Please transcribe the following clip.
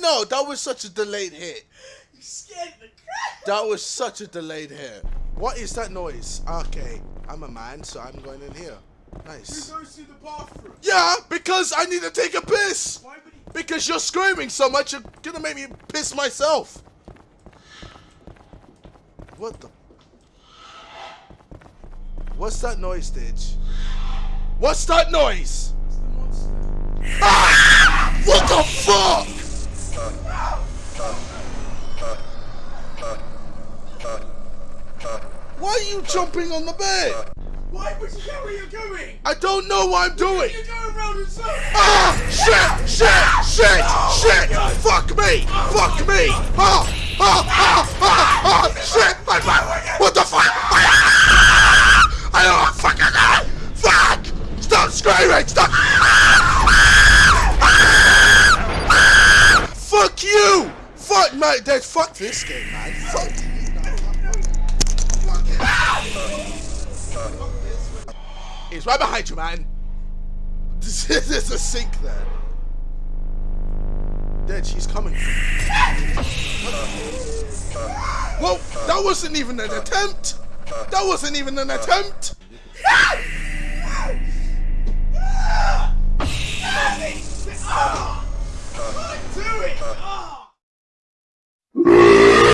no, that was such a delayed hit. You scared the crap. That was such a delayed hit. What is that noise? Okay, I'm a man, so I'm going in here. Nice. Goes to the bathroom? Yeah, because I need to take a piss. Why would he? Because you're screaming so much, you're gonna make me piss myself. What the? What's that noise, Ditch? What's that noise? It's the monster. Ah! What the fuck? Why are you jumping on the bed? Why would you know where you're going? I don't know what I'm doing. You're going round in circles. Ah! Shit! Shit! Shit! Shit! Fuck me! Fuck me! Ah! Ah! Ah! Ah! ah shit! My God. What the fuck? Ah! I don't fucking know! Fuck! Stop screaming! Stop! Fuck you! Fuck mate, Dad, fuck this game, man. Fuck He's right behind you, man. There's a sink there. Dead, she's coming. Whoa, that wasn't even an attempt. That wasn't even an attempt.